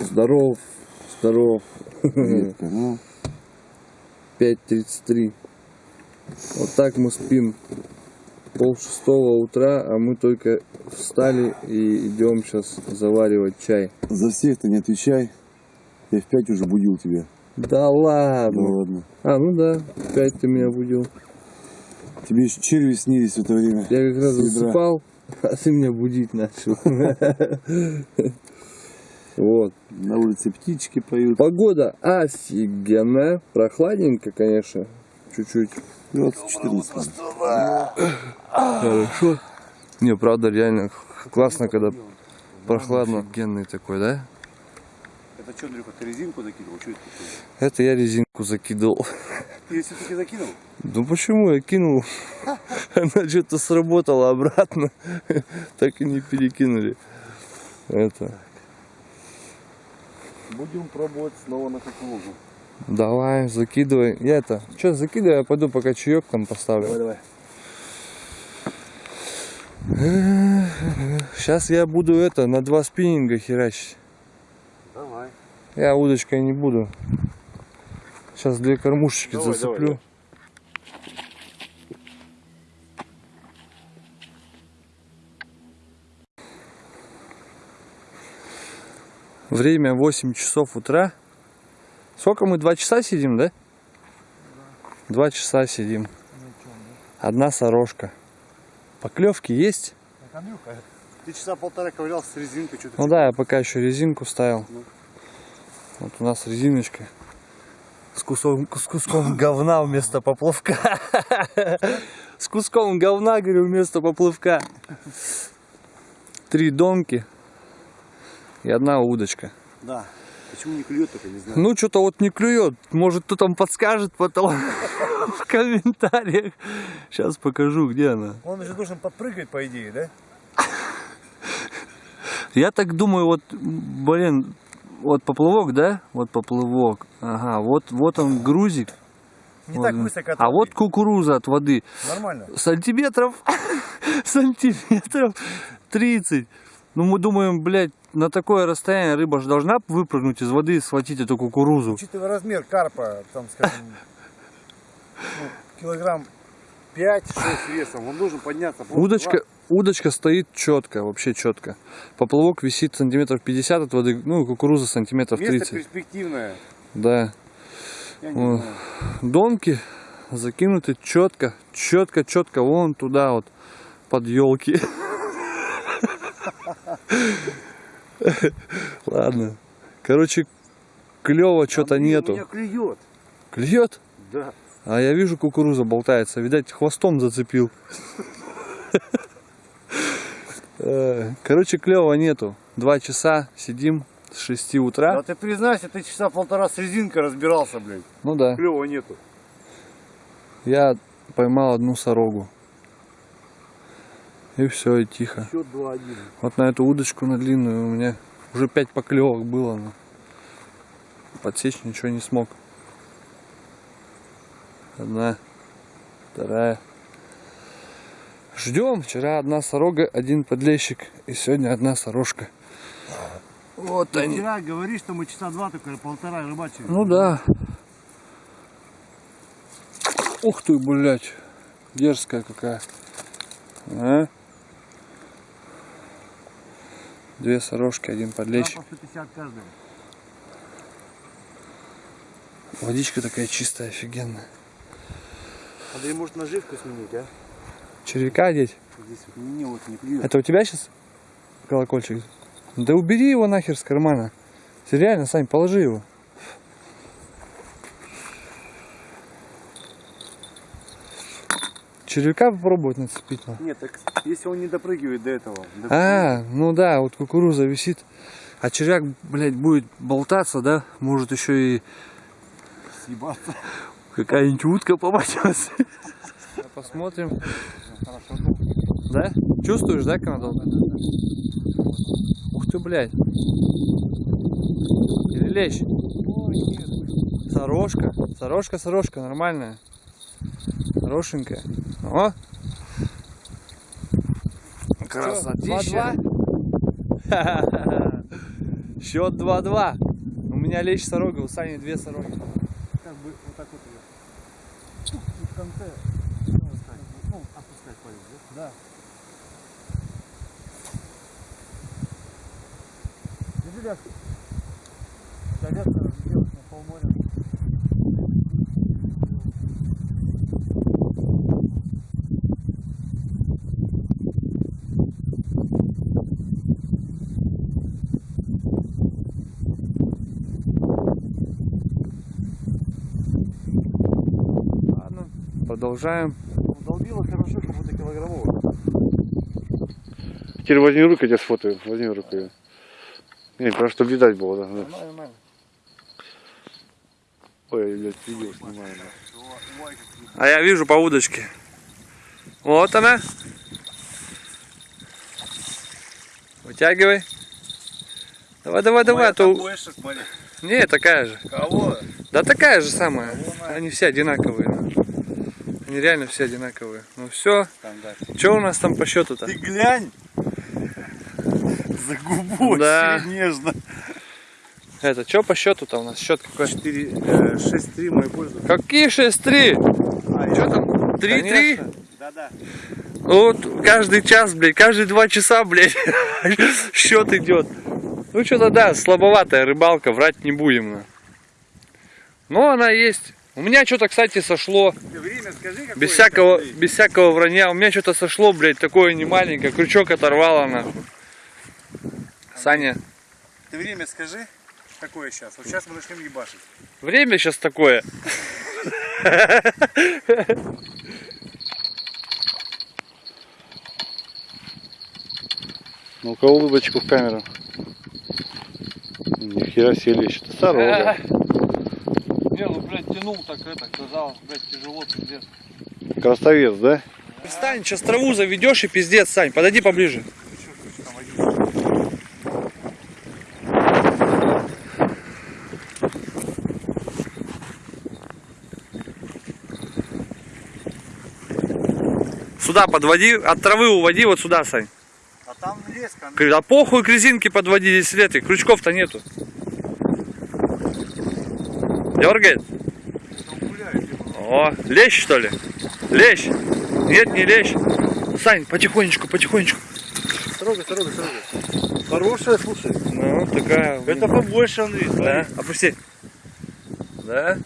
Здоров, здоров. Редко, ну, 5.33. Вот так мы спим. Пол шестого утра, а мы только встали и идем сейчас заваривать чай. за всех ты не отвечай. Я в пять уже будил тебя. Да Ну ладно. ладно. А, ну да, опять ты меня будил. Тебе еще черви снились в это время. Я как раз засыпал, а ты меня будить начал. Вот. На улице птички поют. Погода офигенная. Прохладненько, конечно. Чуть-чуть. 2014. Хорошо. Не, правда, реально классно, когда прохладно. Офигенный такой, да? Это что, Андрюха, ты резинку закидывал? Что это такое? Это я резинку закидывал. Ты все-таки закинул? Ну почему я кинул? Она что-то сработала обратно. Так и не перекинули. Это. Будем пробовать снова на кукурузу. Давай, закидывай. Я это. Что, закидывай, я пойду пока чаек там поставлю. давай. Сейчас я буду это на два спиннинга херачить. Давай. Я удочкой не буду. Сейчас две кормушечки Давай, зацеплю. давай, Время 8 часов утра. Сколько мы? Два часа сидим, да? Два часа сидим. Одна сорожка. Поклевки есть? Ты часа полтора ковырял с резинкой. Ну да, я пока еще резинку ставил. Ну. Вот у нас резиночка. С куском, с куском говна вместо поплавка. С куском говна, говорю, вместо поплавка. Три донки и одна удочка. Да. Почему не клюет только, не знаю. Ну, что-то вот не клюет. Может, кто там подскажет потом в комментариях. Сейчас покажу, где она. Он же должен подпрыгать, по идее, да? Я так думаю, вот, блин, вот поплавок, да? Вот поплавок. Ага, вот, вот он грузик. Не Вот так высоко А вот кукуруза от воды. Нормально. Сантиметров, сантиметров 30. Ну, мы думаем, блядь, на такое расстояние рыба же должна выпрыгнуть из воды и схватить эту кукурузу. Учитывая размер карпа, там, скажем, ну, килограмм 5-6 весом, он должен подняться. Удочка, удочка стоит четко, вообще четко. Поплавок висит сантиметров 50 от воды, ну, кукуруза сантиметров. Место 30. перспективное. Да. Вот. Донки закинуты четко, четко, четко, вон туда вот, под елки. Ладно. Короче, клево что-то нету. Меня клюет. Клюет? Да. А я вижу, кукуруза болтается. Видать, хвостом зацепил. Э, Короче, клева нету. Два часа сидим с 6 утра. Да ты признайся, ты часа полтора с резинкой разбирался, блядь. Ну да. Клёва нету. Я поймал одну сорогу. И все, и тихо. Счет 2-1. Вот на эту удочку на длинную у меня уже пять поклевок было, но подсечь ничего не смог. Одна, вторая. Ждем. Вчера одна сорога, один подлещик, и сегодня одна сорожка. Вот Ты они. вчера говоришь, что мы часа два только полтора рыбачили. Ну да. Ух ты, блядь. Дерзкая какая. А? Две сорожки, один подлещик. по 150 каждая. Водичка такая чистая, офигенная. Андрей, может наживку сменить, а? Червяка одеть? Здесь не, вот не клюет. Это у тебя сейчас колокольчик? Да убери его нахер с кармана. Ты Реально, Сань, положи его. Червяка попробовать нацепить. ну. Нет, так если он не допрыгивает до этого. до- А, ну да, вот кукуруза висит. А червяк, блядь, будет болтаться, да? Может еще и Съебаться. какая-нибудь утка попадется. Посмотрим. Хорошо, Да? Чувствуешь, да, Канадон? Ух ты, блядь. Или лещ? Сорожка. Сорожка, сорожка, нормальная. Хорошенькая. О! Красотища. Счет 2-2. У меня лещ сорога, у Сани две сороги. Как бы вот так вот ее. Ну, и в конце. Ну, так, ну, опускать палец, да? Да. Держи ляжку. Садятся, разделать на полморя. Ладно, продолжаем. Долбило хорошо, как будто килограммово. Теперь возьми руку, я тебя сфотою. Возьми руку. её. Не, просто чтобы видать было, да. Нормально, нормально. Ой, блядь, видео снимаю. да. А я вижу по удочке. Вот она. Вытягивай. Давай, давай, давай, а то... больше. Не, такая же. Кого? Да такая же самая. Кого? Они все одинаковые. Они реально все одинаковые. Ну все. Стандарт. Что у нас там по счету-то? Ты глянь. За губу Да. нежно. Это, что по счету-то у нас? Счет какой? 4, 6-3 мой пользу. Какие 6-3? А, Что там? 3-3? Да-да. Вот каждый час, блядь, каждые два часа, блядь, счет идет. Ну что-то да, слабоватая рыбалка, врать не будем. на. Но она есть. У меня что-то, кстати, сошло. Ты время скажи, какое Без всякого, сейчас, без всякого вранья. У меня что-то сошло, блядь, такое не маленькое. Крючок оторвало нахуй. Саня, Ты время скажи, какое сейчас. Вот сейчас мы начнем ебашить. время сейчас такое. Ну-ка улыбочку в камеру. Нихера себе лещ. Это сорога. Не, ну, блядь, тянул так это, казалось, блядь, тяжело, пиздец. Красавец, да? Встань, сейчас траву заведешь и пиздец, Сань, подойди поближе. Сюда подводи, от травы уводи, вот сюда, Сань. А там леска. К- А похуй к резинке подводи, здесь лет, крючков-то нету. Дергает? О, лещ что ли? Лещ? Нет, не лещ. Сань, потихонечку, потихонечку. Строго, строго, строго. Хорошая, слушай. Ну, такая. Это побольше, Андрей. Да, опусти. Да.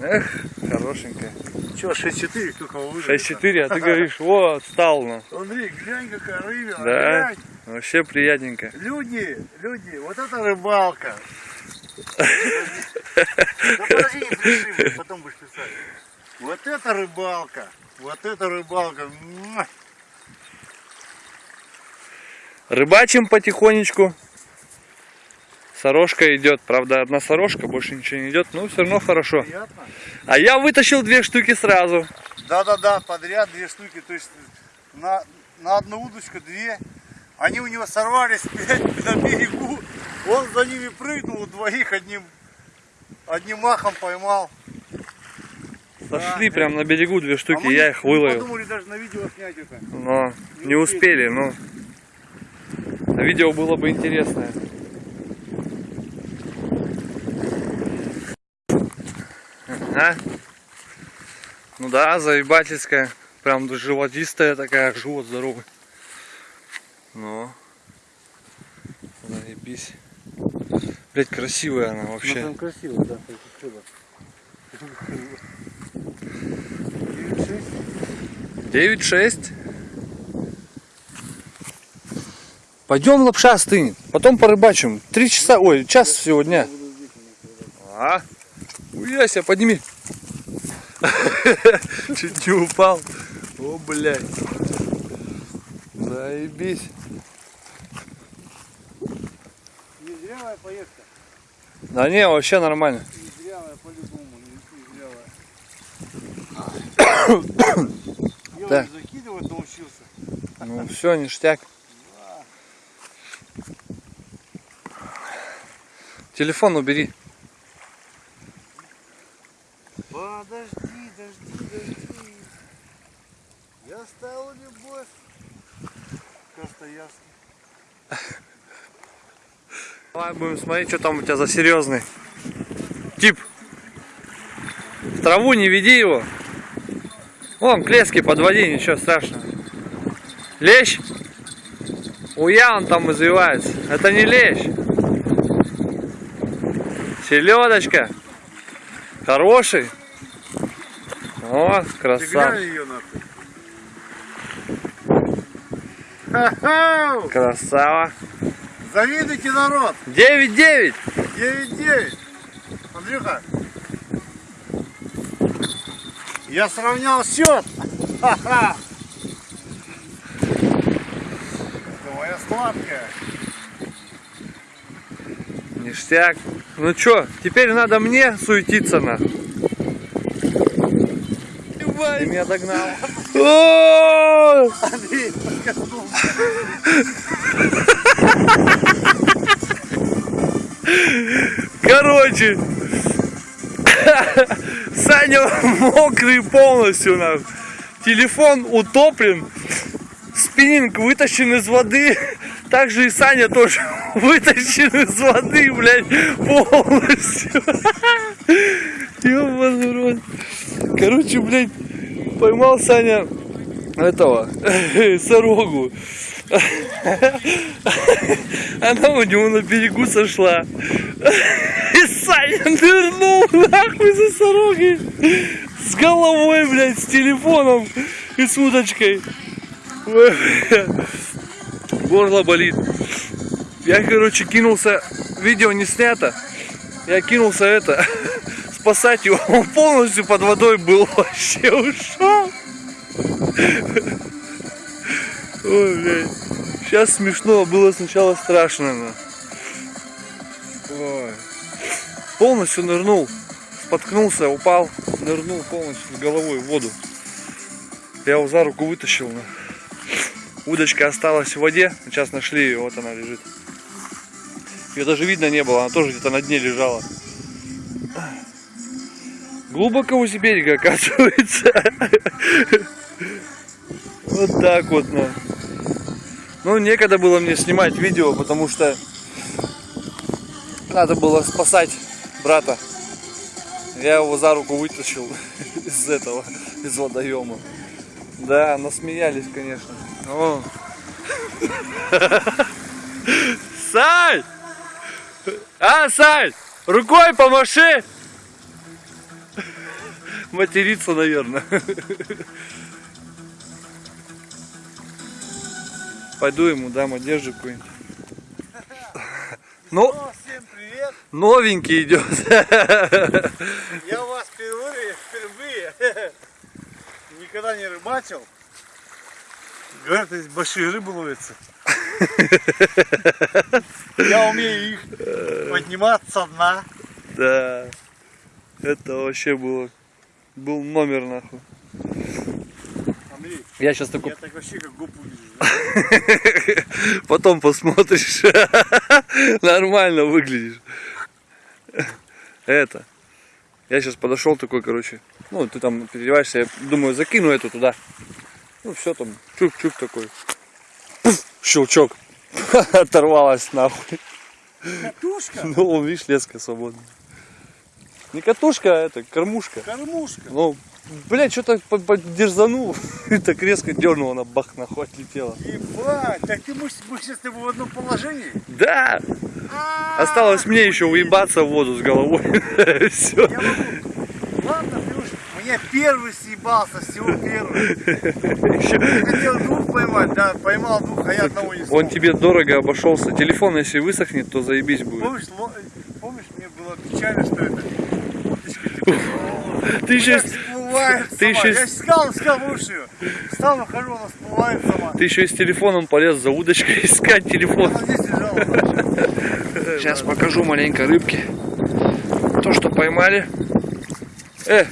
Эх, хорошенькая. Че, 6-4, кто кого выжил? 6-4, а ты говоришь, вот, стал на. Андрей, глянь, какая рыбина. Да. глянь. Вообще приятненько. Люди, люди, вот это рыбалка. Да подожди, не пиши, потом будешь писать. Вот это рыбалка. Вот это рыбалка. Рыбачим потихонечку. Сорожка идет. Правда, одна сорожка, больше ничего не идет. Ну, все равно хорошо. Приятно? А я вытащил две штуки сразу. Да-да-да, подряд две штуки. То есть на, на одну удочку две. Они у него сорвались на берегу. Он за ними прыгнул, у двоих одним, одним махом поймал. Сошли прям на берегу две А штуки, мы я не- их не выловил. подумали даже на видео снять это. Но не успели, но видео было бы интересное. А? Ну да, заебательская. Прям животистая такая, живот здоровый. Ну. Заебись. Блять, красивая она вообще. Ну, красиво, да, спасибо. 9-6. Пойдем лапша стынет. Потом порыбачим. Три часа, ой, час всего дня. А? Уяся, подними. Чуть не упал. О, блядь. Заебись. Незрелая поездка. Да не, вообще нормально. Незрелая по-любому, незрелая. Я уже закидывать научился. Ну все, ништяк. Телефон убери. Подожди, дожди, дожди. Я стал любовь. Кажется, ясно. Давай будем смотреть, что там у тебя за серьезный тип. В траву не веди его. Вон, к леске подводи, ничего страшного. Лещ? Уя он там извивается. Это не лещ. Селедочка. Хороший. О, глянь ее! Красава. Завидуйте народ! 9-9. 9-9. Андрюха. Я сравнял счет. Ха-ха. Это моя сладкая. Ништяк. Ну чё, теперь надо мне суетиться на. Ты меня догнал. Андрей. Короче, Саня мокрый полностью нах. Телефон утоплен, спиннинг вытащен из воды. Также и Саня тоже вытащен из воды, блядь, полностью. Ёбаный. Короче, блядь, поймал Саня этого, сорогу. Она у него на берегу сошла. И Саня нырнул нахуй за сорогой. С головой, блядь, с телефоном и с удочкой. Горло болит. Я, короче, кинулся, видео не снято. Я кинулся это, спасать его. Он полностью под водой был, вообще ушел. Ой, блядь. Сейчас смешно, было сначала страшно. но. Ой. Полностью нырнул, споткнулся, упал, нырнул полностью с головой в воду. Я его за руку вытащил. но. Удочка осталась в воде, сейчас нашли ее, вот она лежит. Ее даже видно не было, она тоже где-то на дне лежала. Глубоко возле берега, оказывается. Вот так вот, ну. Ну, некогда было мне снимать видео, потому что надо было спасать брата. Я его за руку вытащил из этого, из водоема. Да, насмеялись, конечно. О. Сань! А, Сань! Рукой помаши! Материться, наверное. Пойду ему дам одежду какую-нибудь. Ну, всем привет. новенький идет. Я у вас впервые, впервые. Никогда не рыбачил. Говорят, здесь большие рыбы ловятся. Я умею их поднимать со дна. Да. Это вообще было. Был номер нахуй. Андрей, Я сейчас такой я так вообще как выгляжу. Потом посмотришь. Нормально выглядишь. Это. Я сейчас подошел такой, короче. Ну, ты там переодеваешься, я думаю, закину эту туда. Ну, все там, чук-чук такой. Пф, щелчок. Оторвалась нахуй. Катушка, Ну, он, видишь, леска свободная. Не катушка, а это кормушка. кормушка. Ну, блядь, что-то поддерзанул. И так резко дернул, она бах нахуй отлетела. Ебать, так ты мы, мы сейчас с тобой в одном положении? Да! А, Осталось мне еще уебаться в воду с головой. Все. Я могу. Ладно, уж меня первый съебался, всего первый. Хотел двух поймать, да, поймал двух, а я одного не смог. Он тебе дорого обошелся. Телефон, если высохнет, то заебись будет. Помнишь, ло- помнишь, мне было печально, что это Ты еще, блядь, всплывает ты сама. еще- Я искал, искал выше ее. Стал, выхожу, она всплывает сама. ты еще и с телефоном полез за удочкой искать телефон. Она здесь лежала. Сейчас покажу маленько рыбки. То, что поймали. Э,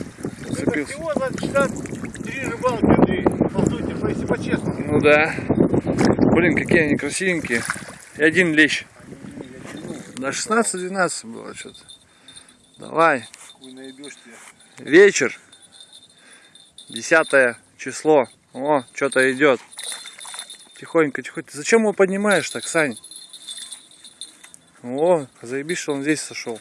зацепился. всего за 63 рыбалки, Андрей. По сути, что если по-честному. Ну да. Блин, какие они красивенькие. И один лещ. Да 16-12 было что-то. Давай. Вечер. Десятое число. О, что-то идет. Тихонько, тихонько. Зачем его поднимаешь так, Сань? О, заебись, что он здесь сошел.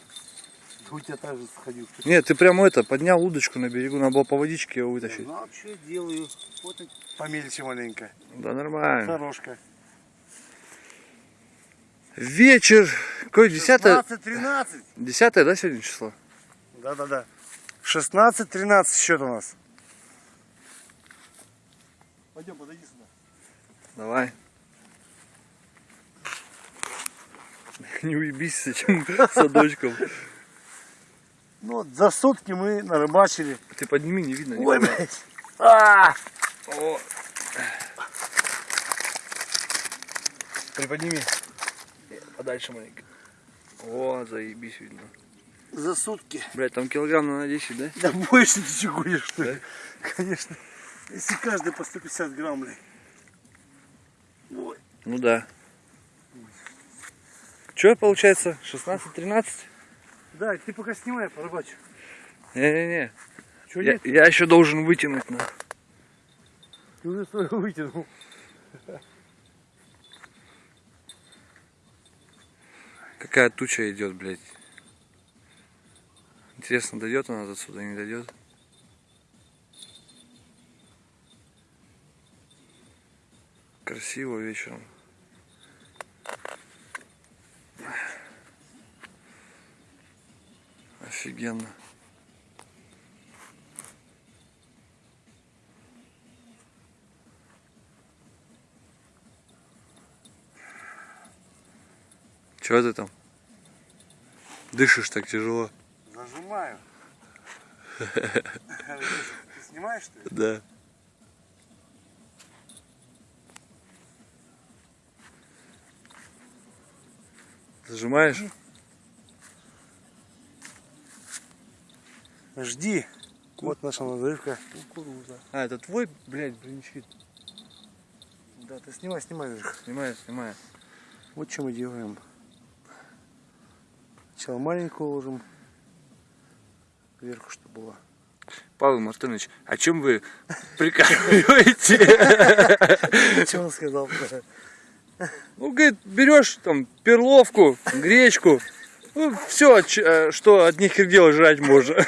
У тебя так же сходил. Нет, ты прямо это, поднял удочку на берегу, надо было по водичке его вытащить. Ну, а что я делаю? Вот и помельче маленько. Да нормально. Хорошка. Вечер. Какое десятое? 16-13. Десятое, да, сегодня число? Да-да-да. 16-13 счет у нас. Пойдем, подойди сюда. Давай. Не уебись с этим садочком. Ну вот за сутки мы нарыбачили. Ты подними, не видно. Ой, блядь. А! О. Приподними. Подальше маленько. О, заебись видно. За сутки. Блять, там килограмм на 10, да? Да больше ты чего что ли? Да? Конечно. Если каждый по 150 грамм, блядь. Ой. Ну да. Че получается? 16-13? Да, ты пока снимай, порыбачу. Не-не-не. Я, нет? я еще должен вытянуть на. Ты уже свою вытянул. Какая туча идет, блядь. Интересно, дойдет она до сюда, не дойдет? Красиво вечером. Офигенно. Чего ты там? Дышишь так тяжело. Зажимаю. Ты снимаешь, что ли? Да. Зажимаешь? Жди. Вот наша надрывка. Кукуруза. А, это твой, блядь, бринчит. Да, ты снимай, снимай, Андрюха. Снимаю, снимаю. Вот что мы делаем. Сначала маленькую ложим. Вверху, чтобы было. Павел Мартынович, о чем вы прикалываете? Что он сказал? Ну, говорит, берешь там перловку, гречку, ну, все, что от них дела жрать можно.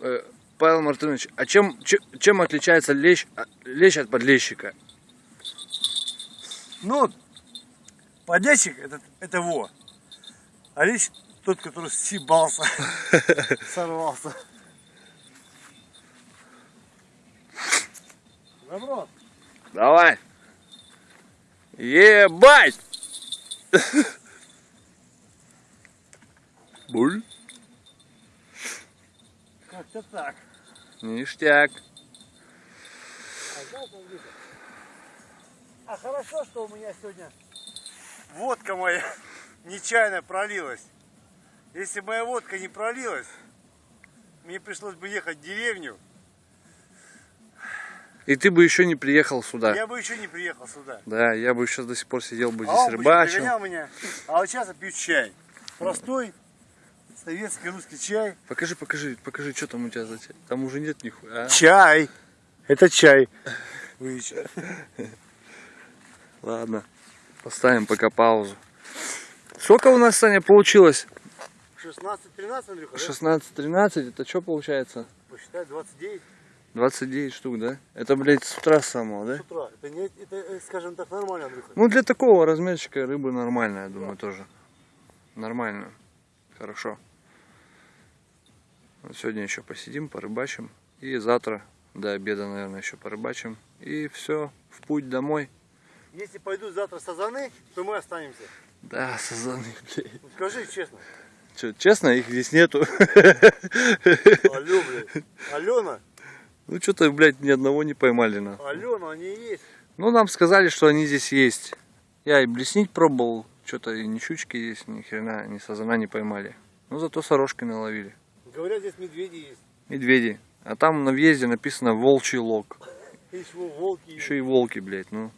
Э, Павел Мартынович, а чем, че- чем отличается лещ, а, лещ от подлещика? Ну, подлещик это, это во. А лещ тот, который съебался, сорвался. Добро. Давай. Ебать! Буль. Как-то так. Ништяк. А, а хорошо, что у меня сегодня водка моя нечаянно пролилась. Если моя водка не пролилась, мне пришлось бы ехать в деревню, И ты бы еще не приехал сюда. я бы еще не приехал сюда. Да, я бы сейчас до сих пор сидел бы А здесь он бы еще рыбачил. догонял меня. А вот сейчас я пью чай. Простой советский русский чай. Покажи, покажи, покажи, что там у тебя за чай. Там уже нет нихуя. а? Чай. Это чай. Ладно, поставим пока паузу. Сколько у нас, Саня, получилось? 16-13, Андрюха, да? 16-13, это что получается? Посчитай, 29 29 штук, да? Это, блядь, с утра самого, да? с утра. Это, не, это, э, скажем так, нормально, Андрюха. Ну, для такого размерчика рыбы нормально, я думаю, тоже. Нормально. Хорошо. Вот сегодня еще посидим, порыбачим. И завтра до обеда, наверное, еще порыбачим. И все, в путь домой. Если пойдут завтра сазаны, то мы останемся. Да, сазаны, блядь. Ну, скажи честно. Че, честно, их здесь нету. Алло, блядь. Алена, Ну, что-то, блядь, ни одного не поймали на. Алена, они есть. Ну, нам сказали, что они здесь есть. Я и блеснить пробовал. Что-то и ни щучки есть, ни хрена, ни сазана не поймали. Ну, зато сорожки наловили. Говорят, здесь медведи есть. Медведи. А там на въезде написано волчий лог. Волки. Еще и волки, блядь, ну.